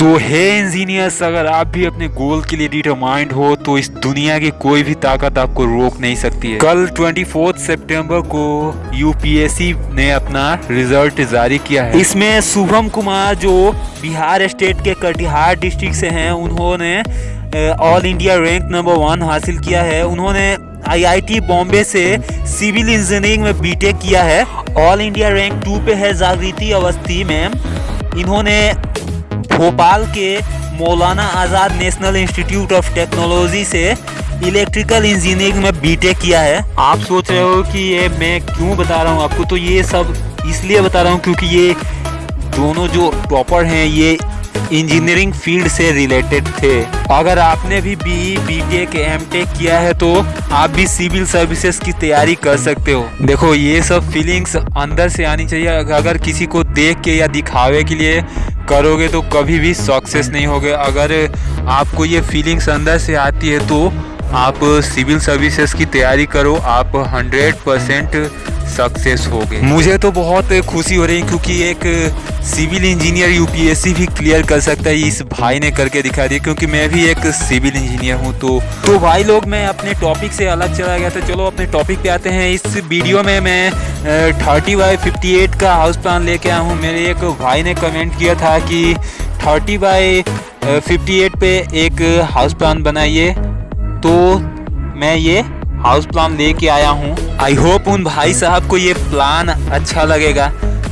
सो है इंजीनियर्स अगर आप भी अपने गोल के लिए डिटरमाइंड हो तो इस दुनिया की कोई भी ताकत आपको रोक नहीं सकती है। कल 24 सितंबर को यूपीएससी ने अपना रिज़ल्ट जारी किया है। इसमें शुभम कुमार, जो बिहार स्टेट के कटिहार डिस्ट्रिक्ट से हैं, उन्होंने all India rank number one हासिल किया है। उन्होंने आईआईटी बॉम्बे से सिविल इंजीनियरिंग में बीटेक किया है। ऑल इंडिया रैंक टू पे है जागृति अवस्थी मैम इन्होंने भोपाल के Maulana Azad National Institute of Technology से इलेक्ट्रिकल इंजीनियरिंग में बीटेक किया है। आप सोच रहे हो कि ये मैं क्यों बता रहा हूँ? आपको तो ये सब इसलिए बता रहा हूँ क्योंकि ये दोनों जो टॉपर हैं, ये इंजीनियरिंग फ़ील्ड से रिलेटेड थे। अगर आपने भी B B Tech M Tech किया है तो आप भी सिविल सर्विसेज़ की तैयारी कर सकते हो। देखो, ये सब फीलिंग्स अंदर से आनी चाहिए। अगर किसी को देख के या दिखावे के लिए करोगे तो कभी भी सक्सेस नहीं होगे। अगर आपको ये फीलिंग्स अंदर से आती है तो आप सिविल सर्विसेज़ की तैयारी करो। आप 100 परसेंट सक्सेस हो गए। मुझे तो बहुत खुशी हो रही क्योंकि एक सिविल इंजीनियर यूपीएससी भी क्लियर कर सकता है, इस भाई ने करके दिखा दिया, क्योंकि मैं भी एक सिविल इंजीनियर हूँ तो तो भाई लोग, मैं अपने टॉपिक से अलग चला गया था। चलो, अपने टॉपिक पे आते हैं। इस वीडियो में मैं थर्टी बाई फिफ्टी एट का हाउस प्लान लेके आया हूँ। मेरे एक भाई ने कमेंट किया था कि थर्टी बाई फिफ्टी एट पे एक हाउस प्लान बनाइए। तो मैं ये हाउस प्लान लेके आया हूँ। आई होप उन भाई साहब को ये प्लान अच्छा लगेगा।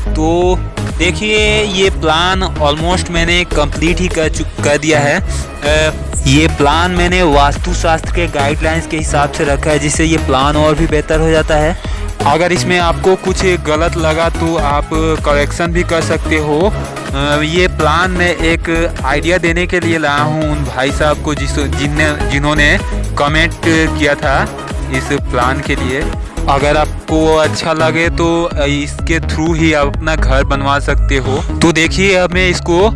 तो देखिए, ये प्लान ऑलमोस्ट मैंने कंप्लीट ही कर कर दिया है। ये प्लान मैंने वास्तुशास्त्र के गाइडलाइंस के हिसाब से रखा है, जिससे ये प्लान और भी बेहतर हो जाता है। अगर इसमें आपको कुछ गलत लगा तो आप करेक्शन भी कर सकते हो। ये प्लान मैं एक आइडिया देने के लिए लाया हूँ उन भाई साहब को जिस जिनने, जिन्होंने कमेंट किया था। इस प्लान के लिए। अगर आपको अच्छा लगे तो इसके थ्रू ही आप अपना घर बनवा सकते हो। तो देखिए, अब मैं इसको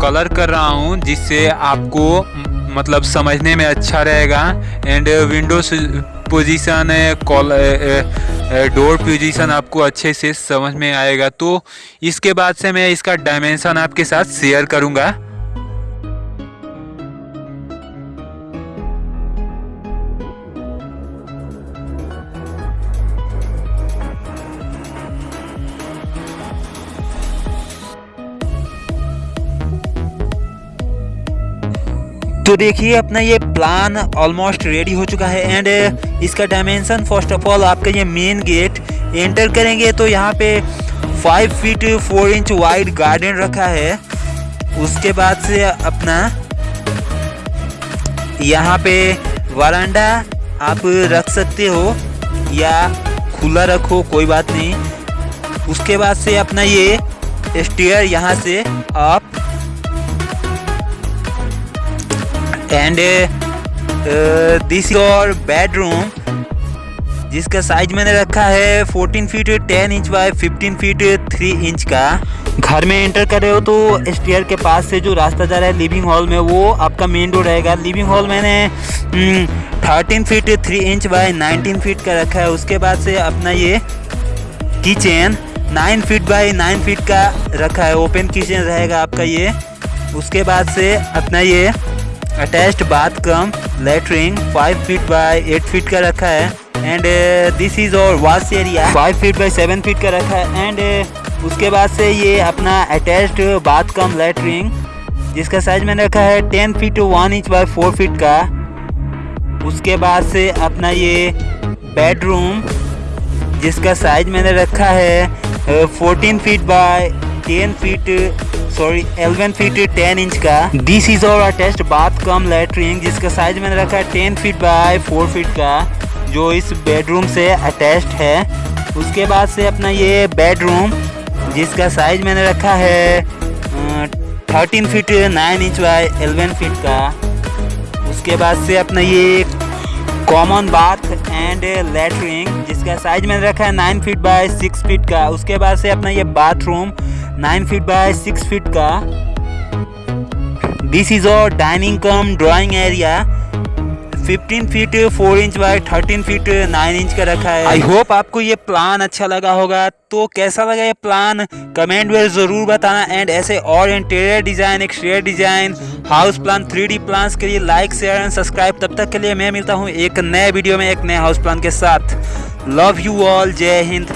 कलर कर रहा हूँ, जिससे आपको मतलब समझने में अच्छा रहेगा। And window position call door position आपको अच्छे से समझ में आएगा। तो इसके बाद से मैं इसका डायमेंशन आपके साथ शेयर करूँगा। तो देखिए, अपना ये प्लान ऑलमोस्ट रेडी हो चुका है एंड इसका डायमेंशन फ़र्स्ट ऑफ़ ऑल आपका ये मेन गेट एंटर करेंगे। तो यहाँ पे five feet four inch wide garden रखा है। उसके बाद से अपना यहाँ पे वरांडा आप रख सकते हो या खुला रखो, कोई बात नहीं। उसके बाद से अपना ये स्टेयर यहाँ से आप एंड दिस योर बेडरूम जिसका साइज़ मैंने रखा है 14 feet 10 inch by 15 feet 3 inch का। घर में एंटर कर रहे हो तो स्टेयर के पास से जो रास्ता जा रहा है लिविंग हॉल में, वो आपका मेन डोर रहेगा। लिविंग हॉल मैंने thirteen feet three inch by 19 feet का रखा है। उसके बाद से अपना ये किचन 9 फीट बाय 9 फीट का रखा है। ओपन किचन रहेगा आपका ये। उसके बाद से अपना ये attached bath cum latrine five feet by eight feet का रखा है and this is our wash area five feet by seven feet का रखा है एंड uh, उसके बाद से ये अपना अटैच्ड बाथ कम लेटरिंग जिसका साइज़ मैंने रखा है ten feet one inch by four feet का। उसके बाद से अपना ये बेडरूम जिसका साइज़ मैंने रखा है fourteen feet by ten feet sorry 11 feet 10 inch का this is our attached bath cum latrine जिसका साइज़ मैंने रखा है 10 फीट बाय 4 फीट का जो इस बेडरूम से अटैच्ड है। उसके बाद से अपना ये बेडरूम जिसका साइज़ मैंने रखा है thirteen feet nine inch by eleven feet का। उसके बाद से अपना ये कॉमन बाथ एंड लेटरिन जिसका साइज़ मैंने रखा है nine feet by six feet का। उसके बाद से अपना ये bathroom nine feet by six feet का this is our dining cum drawing area 15 feet 4 inch by 13 feet 9 inch का रखा है आई होप आपको ये प्लान अच्छा लगा होगा। तो कैसा लगा ये प्लान कमेंट में ज़रूर बताना। एंड ऐसे और interior design exterior design house plan three plan के लिए लाइक शेयर एंड सब्सक्राइब तब तक के लिए मैं मिलता हूँ एक नए वीडियो में, एक नए हाउस प्लान के साथ। लव यू ऑल जय हिंद।